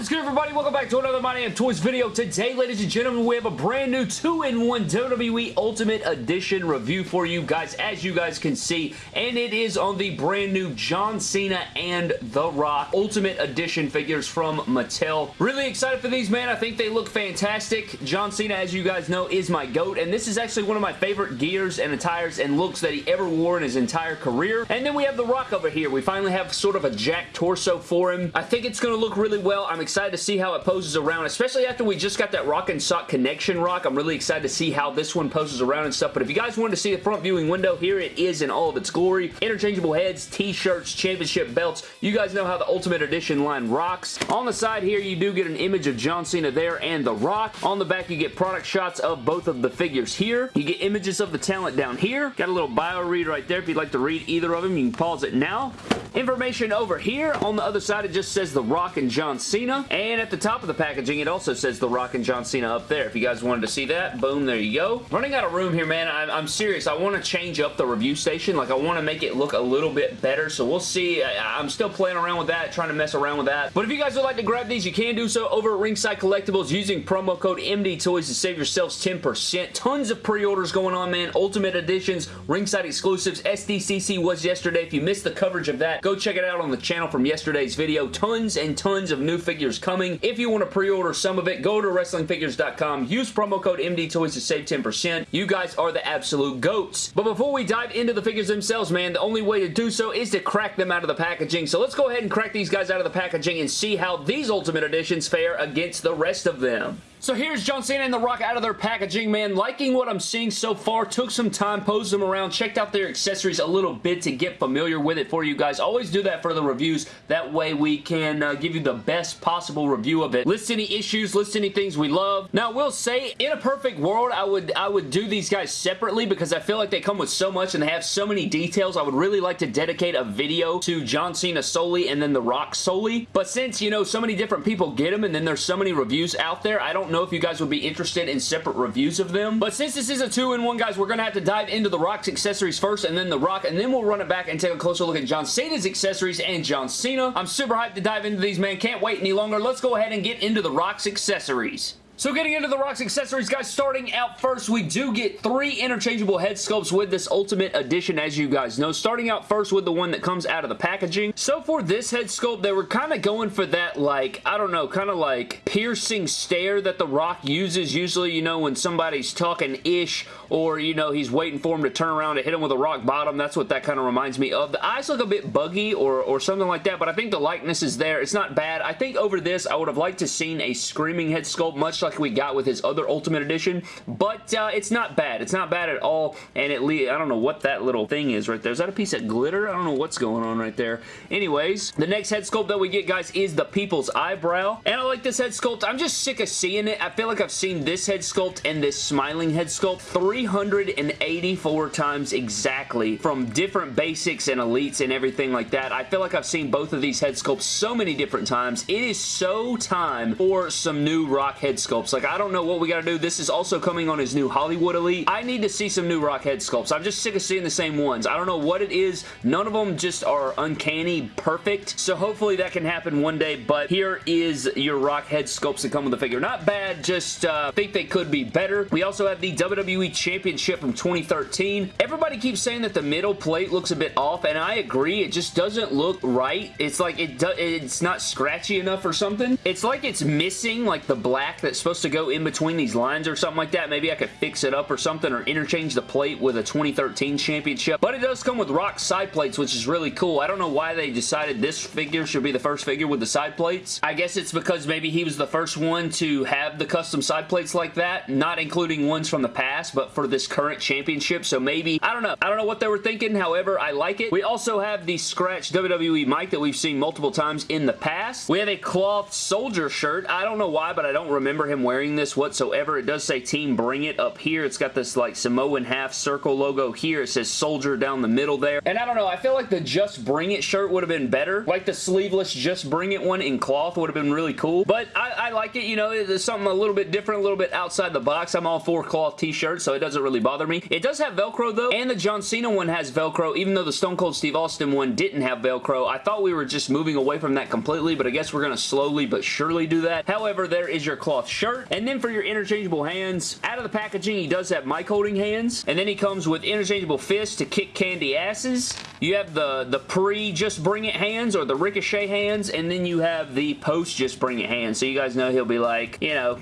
Is everybody? Welcome back to another My Damn Toys video. Today, ladies and gentlemen, we have a brand new 2-in-1 WWE Ultimate Edition review for you guys, as you guys can see, and it is on the brand new John Cena and The Rock Ultimate Edition figures from Mattel. Really excited for these, man. I think they look fantastic. John Cena, as you guys know, is my GOAT, and this is actually one of my favorite gears and attires and looks that he ever wore in his entire career. And then we have The Rock over here. We finally have sort of a jack torso for him. I think it's going to look really well. I'm excited to see how it poses around, especially after we just got that Rock and Sock Connection Rock. I'm really excited to see how this one poses around and stuff, but if you guys wanted to see the front viewing window, here it is in all of its glory. Interchangeable heads, t-shirts, championship belts. You guys know how the Ultimate Edition line rocks. On the side here, you do get an image of John Cena there and The Rock. On the back, you get product shots of both of the figures here. You get images of the talent down here. Got a little bio read right there. If you'd like to read either of them, you can pause it now. Information over here. On the other side, it just says The Rock and John Cena. And at the top of the packaging, it also says The Rock and John Cena up there. If you guys wanted to see that, boom, there you go. Running out of room here, man. I'm, I'm serious. I want to change up the review station. Like, I want to make it look a little bit better, so we'll see. I, I'm still playing around with that, trying to mess around with that. But if you guys would like to grab these, you can do so over at Ringside Collectibles using promo code MDTOYS to save yourselves 10%. Tons of pre-orders going on, man. Ultimate Editions, Ringside Exclusives, SDCC was yesterday. If you missed the coverage of that, go check it out on the channel from yesterday's video. Tons and tons of new figures coming. If you want to pre-order some of it, go to WrestlingFigures.com. Use promo code MDTOYS to save 10%. You guys are the absolute GOATs. But before we dive into the figures themselves, man, the only way to do so is to crack them out of the packaging. So let's go ahead and crack these guys out of the packaging and see how these Ultimate Editions fare against the rest of them. So here's John Cena and The Rock out of their packaging, man. Liking what I'm seeing so far. Took some time, posed them around, checked out their accessories a little bit to get familiar with it for you guys. Always do that for the reviews. That way we can uh, give you the best possible review of it. List any issues, list any things we love. Now, I will say, in a perfect world, I would, I would do these guys separately because I feel like they come with so much and they have so many details. I would really like to dedicate a video to John Cena solely and then The Rock solely. But since, you know, so many different people get them and then there's so many reviews out there, I don't know if you guys would be interested in separate reviews of them. But since this is a two-in-one, guys, we're going to have to dive into The Rock's accessories first and then The Rock, and then we'll run it back and take a closer look at John Cena's accessories and John Cena. I'm super hyped to dive into these, man. Can't wait any longer. Let's go ahead and get into The Rock's accessories. So getting into the Rock's accessories, guys, starting out first, we do get three interchangeable head sculpts with this Ultimate Edition, as you guys know. Starting out first with the one that comes out of the packaging. So for this head sculpt, they were kind of going for that, like, I don't know, kind of like piercing stare that the Rock uses. Usually, you know, when somebody's talking-ish or, you know, he's waiting for him to turn around to hit him with a rock bottom. That's what that kind of reminds me of. The eyes look a bit buggy or, or something like that, but I think the likeness is there. It's not bad. I think over this, I would have liked to seen a screaming head sculpt, much like we got with his other Ultimate Edition, but uh, it's not bad. It's not bad at all, and it I don't know what that little thing is right there. Is that a piece of glitter? I don't know what's going on right there. Anyways, the next head sculpt that we get, guys, is the People's Eyebrow, and I like this head sculpt. I'm just sick of seeing it. I feel like I've seen this head sculpt and this smiling head sculpt 384 times exactly from different basics and elites and everything like that. I feel like I've seen both of these head sculpts so many different times. It is so time for some new Rock head sculpts. Like, I don't know what we got to do. This is also coming on his new Hollywood Elite. I need to see some new Rock head sculpts. I'm just sick of seeing the same ones. I don't know what it is. None of them just are uncanny perfect. So hopefully that can happen one day. But here is your Rock head sculpts that come with the figure. Not bad. Just uh, think they could be better. We also have the WWE Championship from 2013. Everybody keeps saying that the middle plate looks a bit off, and I agree. It just doesn't look right. It's like it it's not scratchy enough or something. It's like it's missing like the black that's supposed to go in between these lines or something like that. Maybe I could fix it up or something or interchange the plate with a 2013 championship. But it does come with rock side plates, which is really cool. I don't know why they decided this figure should be the first figure with the side plates. I guess it's because maybe he was the first one to have the custom side plates like that, not including ones from the past, but for this current championship. So maybe, I don't know. I don't know what they were thinking. However, I like it. We also have the scratch WWE mic that we've seen multiple times in the past. We have a cloth soldier shirt. I don't know why, but I don't remember him wearing this whatsoever. It does say Team Bring It up here. It's got this like Samoan half circle logo here. It says Soldier down the middle there. And I don't know, I feel like the Just Bring It shirt would have been better. Like the sleeveless Just Bring It one in cloth would have been really cool. But I, I like it, you know, it's something a little bit different, a little bit outside the box. I'm all for cloth t-shirts, so it doesn't really bother me. It does have Velcro though, and the John Cena one has Velcro, even though the Stone Cold Steve Austin one didn't have Velcro. I thought we were just moving away from that completely, but I guess we're going to slowly but surely do that. However, there is your cloth shirt. And then for your interchangeable hands, out of the packaging, he does have mic holding hands. And then he comes with interchangeable fists to kick candy asses. You have the, the pre just bring it hands or the ricochet hands. And then you have the post just bring it hands. So you guys know he'll be like, you know,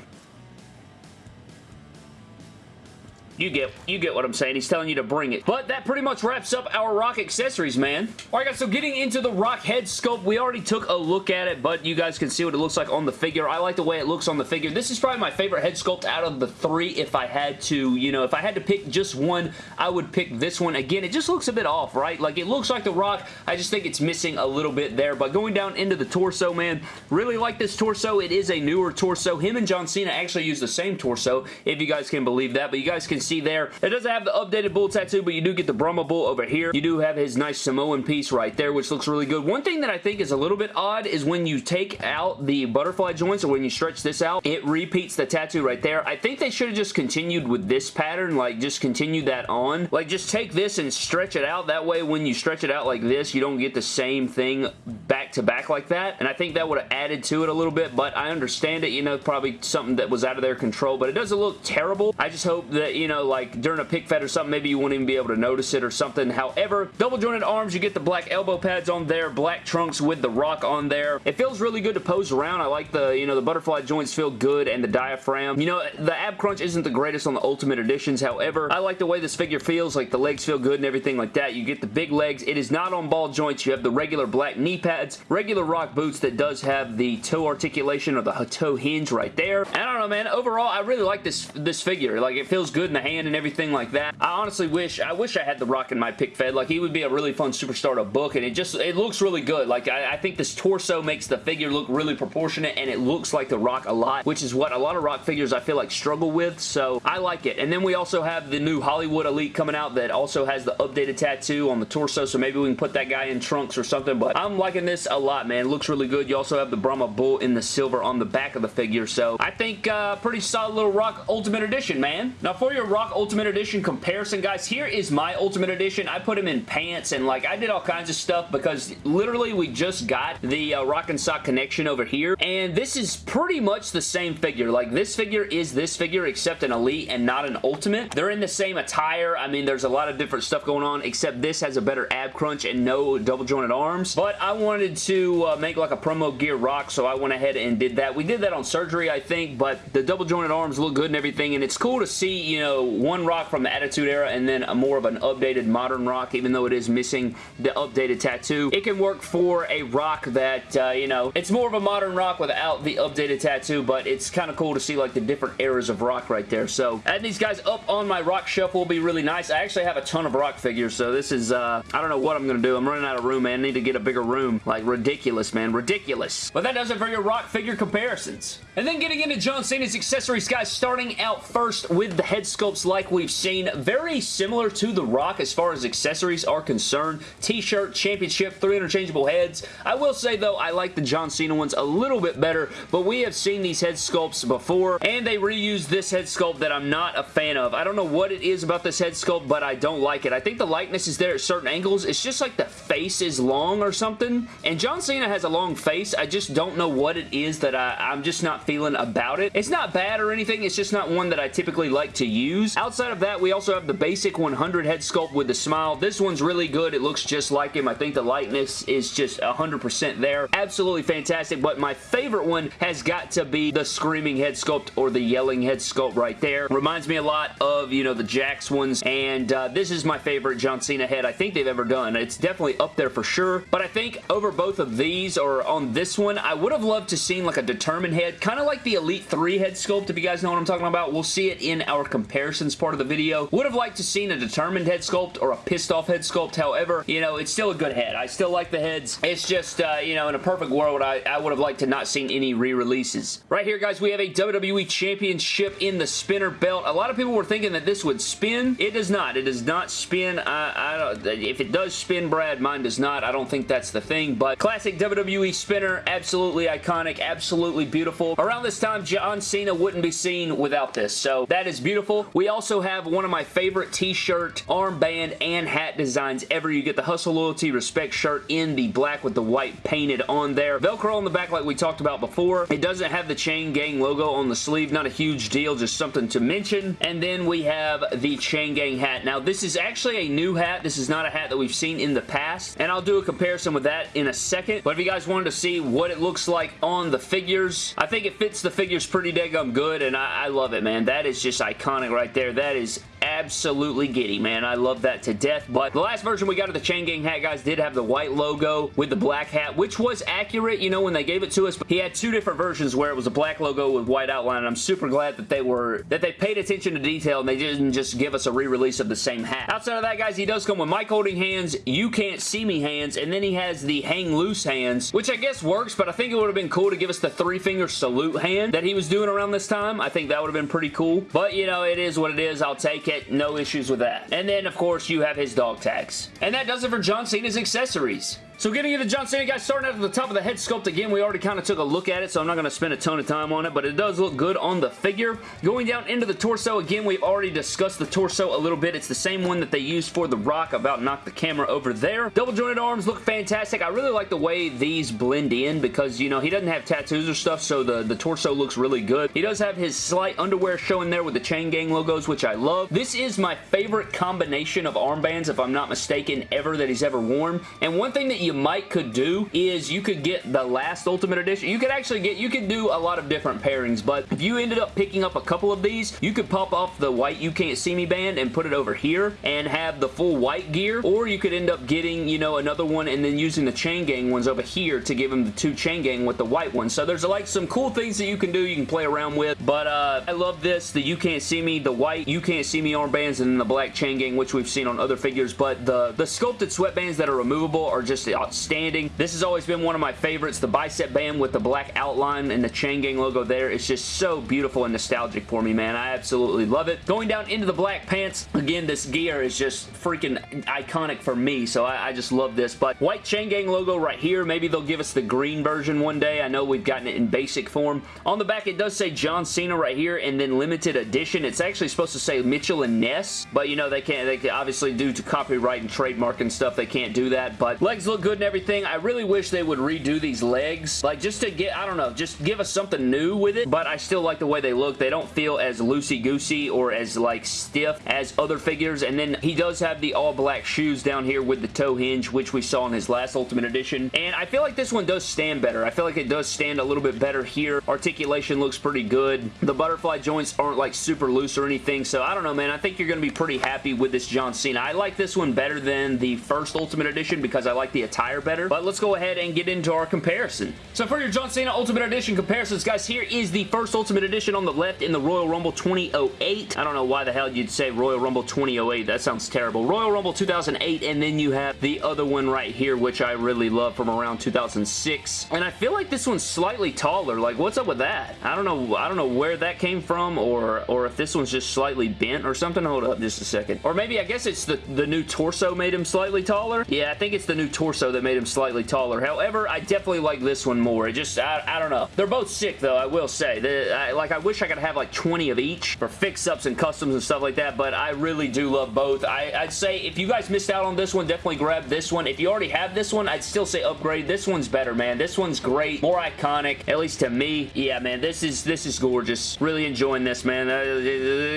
You get you get what I'm saying. He's telling you to bring it. But that pretty much wraps up our Rock accessories, man. Alright guys, so getting into the Rock head sculpt, we already took a look at it, but you guys can see what it looks like on the figure. I like the way it looks on the figure. This is probably my favorite head sculpt out of the three if I had to, you know, if I had to pick just one, I would pick this one. Again, it just looks a bit off, right? Like, it looks like the Rock. I just think it's missing a little bit there, but going down into the torso, man, really like this torso. It is a newer torso. Him and John Cena actually use the same torso, if you guys can believe that, but you guys can see there. It doesn't have the updated bull tattoo, but you do get the Brahma bull over here. You do have his nice Samoan piece right there, which looks really good. One thing that I think is a little bit odd is when you take out the butterfly joints or when you stretch this out, it repeats the tattoo right there. I think they should have just continued with this pattern, like just continue that on. Like just take this and stretch it out. That way when you stretch it out like this, you don't get the same thing back to back like that. And I think that would have added to it a little bit, but I understand it. You know, probably something that was out of their control, but it doesn't look terrible. I just hope that, you know, like during a pic fed or something, maybe you wouldn't even be able to notice it or something. However, double jointed arms, you get the black elbow pads on there, black trunks with the rock on there. It feels really good to pose around. I like the, you know, the butterfly joints feel good and the diaphragm. You know, the ab crunch isn't the greatest on the Ultimate Editions. However, I like the way this figure feels. Like the legs feel good and everything like that. You get the big legs. It is not on ball joints. You have the regular black knee pads, regular rock boots that does have the toe articulation or the toe hinge right there. I don't know, man. Overall, I really like this, this figure. Like, it feels good in the hand and everything like that. I honestly wish, I wish I had The Rock in my pic fed. Like, he would be a really fun superstar to book, and it just, it looks really good. Like, I, I think this torso makes the figure look really proportionate, and it looks like The Rock a lot, which is what a lot of Rock figures I feel like struggle with, so I like it. And then we also have the new Hollywood Elite coming out that also has the updated tattoo on the torso, so maybe we can put that guy in trunks or something, but I'm liking this a lot, man. It looks really good. You also have the Brahma Bull in the silver on the back of the figure, so I think uh, pretty solid little Rock Ultimate Edition, man. Now, for your Rock Ultimate Edition comparison, guys, here is my Ultimate Edition. I put him in pants and like I did all kinds of stuff because literally we just got the uh, Rock and Sock connection over here and this is pretty much the same figure. Like this figure is this figure except an Elite and not an Ultimate. They're in the same attire. I mean there's a lot of different stuff going on except this has a better ab crunch and no double jointed arms. But I wanted to uh, make like a promo gear rock so I went ahead and did that. We did that on surgery I think but the double jointed arms look good and everything and it's cool to see you know one rock from the Attitude Era and then a more of an updated modern rock, even though it is missing the updated tattoo. It can work for a rock that, uh, you know, it's more of a modern rock without the updated tattoo, but it's kind of cool to see like the different eras of rock right there. So adding these guys up on my rock shelf will be really nice. I actually have a ton of rock figures, so this is, uh, I don't know what I'm going to do. I'm running out of room, man. I need to get a bigger room. Like, ridiculous, man. Ridiculous. But that does it for your rock figure comparisons. And then getting into John Cena's accessories, guys, starting out first with the head like we've seen. Very similar to The Rock as far as accessories are concerned. T-shirt, championship, three interchangeable heads. I will say, though, I like the John Cena ones a little bit better, but we have seen these head sculpts before, and they reused this head sculpt that I'm not a fan of. I don't know what it is about this head sculpt, but I don't like it. I think the likeness is there at certain angles. It's just like the face is long or something, and John Cena has a long face. I just don't know what it is that I, I'm just not feeling about it. It's not bad or anything. It's just not one that I typically like to use. Outside of that, we also have the basic 100 head sculpt with the smile. This one's really good. It looks just like him. I think the likeness is just 100% there. Absolutely fantastic, but my favorite one has got to be the screaming head sculpt or the yelling head sculpt right there. Reminds me a lot of, you know, the Jakks ones, and uh, this is my favorite John Cena head I think they've ever done. It's definitely up there for sure, but I think over both of these or on this one, I would have loved to seen like a determined head, kind of like the Elite 3 head sculpt, if you guys know what I'm talking about. We'll see it in our comparisons part of the video. Would have liked to seen a determined head sculpt or a pissed off head sculpt. However, you know, it's still a good head. I still like the heads. It's just, uh, you know, in a perfect world, I, I would have liked to not seen any re-releases. Right here, guys, we have a WWE Championship in the spinner belt. A lot of people were thinking that this would spin. It does not. It does not spin. I, I don't, if it does spin, Brad, mine does not. I don't think that's the thing, but classic WWE spinner, absolutely iconic, absolutely beautiful. Around this time, John Cena wouldn't be seen without this, so that is beautiful. We also have one of my favorite t-shirt, armband, and hat designs ever. You get the Hustle Loyalty Respect shirt in the black with the white painted on there. Velcro on the back like we talked about before. It doesn't have the Chain Gang logo on the sleeve. Not a huge deal, just something to mention. And then we have the Chain Gang hat. Now, this is actually a new hat. This is not a hat that we've seen in the past. And I'll do a comparison with that in a second. But if you guys wanted to see what it looks like on the figures, I think it fits the figures pretty daggum good. And I, I love it, man. That is just iconic right there. That is absolutely giddy, man. I love that to death. But the last version we got of the Chain Gang hat, guys, did have the white logo with the black hat, which was accurate, you know, when they gave it to us. But he had two different versions where it was a black logo with white outline, and I'm super glad that they were, that they paid attention to detail and they didn't just give us a re-release of the same hat. Outside of that, guys, he does come with mic holding hands, you can't see me hands, and then he has the hang loose hands, which I guess works, but I think it would have been cool to give us the three finger salute hand that he was doing around this time. I think that would have been pretty cool. But, you know, it is what it is. I'll take it. No issues with that. And then, of course, you have his dog tags. And that does it for John Cena's accessories. So getting into John Cena, guys, starting out at the top of the head sculpt again, we already kind of took a look at it, so I'm not going to spend a ton of time on it, but it does look good on the figure. Going down into the torso, again, we've already discussed the torso a little bit. It's the same one that they used for The Rock, about knocked the camera over there. Double jointed arms look fantastic. I really like the way these blend in because, you know, he doesn't have tattoos or stuff, so the, the torso looks really good. He does have his slight underwear showing there with the Chain Gang logos, which I love. This is my favorite combination of armbands, if I'm not mistaken, ever that he's ever worn. And one thing that you might could do is you could get the last Ultimate Edition. You could actually get, you could do a lot of different pairings, but if you ended up picking up a couple of these, you could pop off the white You Can't See Me band and put it over here and have the full white gear, or you could end up getting, you know, another one and then using the Chain Gang ones over here to give them the two Chain Gang with the white one. So there's like some cool things that you can do, you can play around with, but uh, I love this, the You Can't See Me, the white You Can't See Me armbands, and then the black Chain Gang, which we've seen on other figures, but the, the sculpted sweatbands that are removable are just outstanding. This has always been one of my favorites. The bicep band with the black outline and the Chain Gang logo there is just so beautiful and nostalgic for me, man. I absolutely love it. Going down into the black pants, again, this gear is just freaking iconic for me, so I, I just love this. But white Chain Gang logo right here. Maybe they'll give us the green version one day. I know we've gotten it in basic form. On the back, it does say John Cena right here, and then limited edition. It's actually supposed to say Mitchell and Ness, but you know, they can't, they can obviously due to copyright and trademark and stuff, they can't do that, but legs look good and everything. I really wish they would redo these legs. Like, just to get, I don't know, just give us something new with it, but I still like the way they look. They don't feel as loosey-goosey or as, like, stiff as other figures, and then he does have the all-black shoes down here with the toe hinge, which we saw in his last Ultimate Edition, and I feel like this one does stand better. I feel like it does stand a little bit better here. Articulation looks pretty good. The butterfly joints aren't, like, super loose or anything, so I don't know, man. I think you're going to be pretty happy with this John Cena. I like this one better than the first Ultimate Edition because I like the better, but let's go ahead and get into into our comparison. So for your John Cena Ultimate Edition comparisons, guys, here is the first Ultimate Edition on the left in the Royal Rumble 2008. I don't know why the hell you'd say Royal Rumble 2008. That sounds terrible. Royal Rumble 2008, and then you have the other one right here, which I really love from around 2006. And I feel like this one's slightly taller. Like, what's up with that? I don't know. I don't know where that came from, or or if this one's just slightly bent or something. Hold up just a second. Or maybe I guess it's the the new torso made him slightly taller. Yeah, I think it's the new torso that made him slightly taller. However, I definitely like this one more. It just, I, I don't know. They're both sick, though, I will say. The, I, like, I wish I could have, like, 20 of each for fix-ups and customs and stuff like that, but I really do love both. I, I'd say if you guys missed out on this one, definitely grab this one. If you already have this one, I'd still say upgrade. This one's better, man. This one's great. More iconic, at least to me. Yeah, man, this is this is gorgeous. Really enjoying this, man. Uh,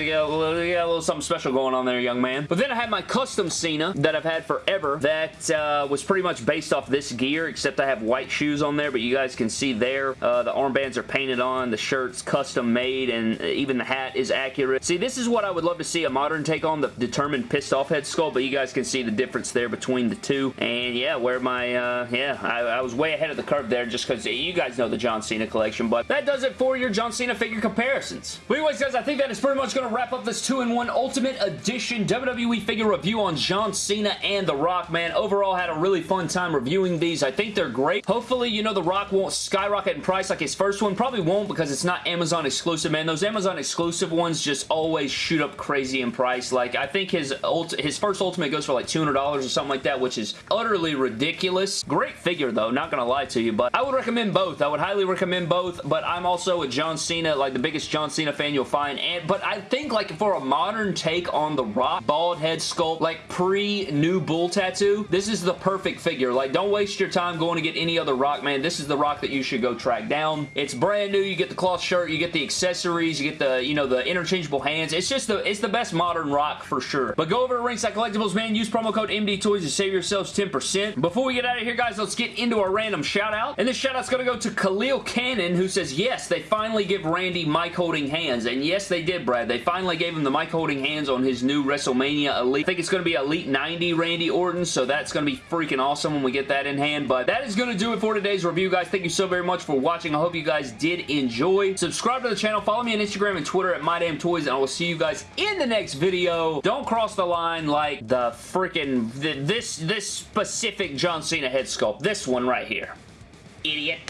got, got a little something special going on there, young man. But then I have my custom Cena that I've had forever that uh, was pretty much based off this gear, except I have white shoes on there, but you guys can see there, uh, the armbands are painted on, the shirt's custom made, and even the hat is accurate. See, this is what I would love to see a modern take on, the determined pissed off head sculpt, but you guys can see the difference there between the two. And yeah, where my, uh, yeah, I, I was way ahead of the curve there just because you guys know the John Cena collection, but that does it for your John Cena figure comparisons. But anyways, guys, I think that is pretty much going to wrap up this 2-in-1 Ultimate Edition WWE figure review on John Cena and The Rock, man. Overall, had a really fun fun time reviewing these. I think they're great. Hopefully, you know, The Rock won't skyrocket in price like his first one. Probably won't because it's not Amazon exclusive, man. Those Amazon exclusive ones just always shoot up crazy in price. Like, I think his his first Ultimate goes for like $200 or something like that, which is utterly ridiculous. Great figure, though. Not gonna lie to you, but I would recommend both. I would highly recommend both, but I'm also a John Cena, like the biggest John Cena fan you'll find. And But I think, like, for a modern take on The Rock, bald head sculpt, like pre-new bull tattoo, this is the perfect figure. Like, don't waste your time going to get any other Rock, man. This is the Rock that you should go track down. It's brand new. You get the cloth shirt, you get the accessories, you get the, you know, the interchangeable hands. It's just the, it's the best modern Rock for sure. But go over to Ringside Collectibles, man. Use promo code MD Toys to save yourselves 10%. Before we get out of here, guys, let's get into our random shout out. And this shout out's going to go to Khalil Cannon, who says, yes, they finally give Randy mic holding hands. And yes, they did, Brad. They finally gave him the mic holding hands on his new WrestleMania Elite. I think it's going to be Elite 90 Randy Orton, so that's going to be freaking awesome when we get that in hand. But that is going to do it for today's review, guys. Thank you so very much for watching. I hope you guys did enjoy. Subscribe to the channel. Follow me on Instagram and Twitter at MyDamnToys, and I will see you guys in the next video. Don't cross the line like the freaking this this specific John Cena head sculpt. This one right here. Idiot.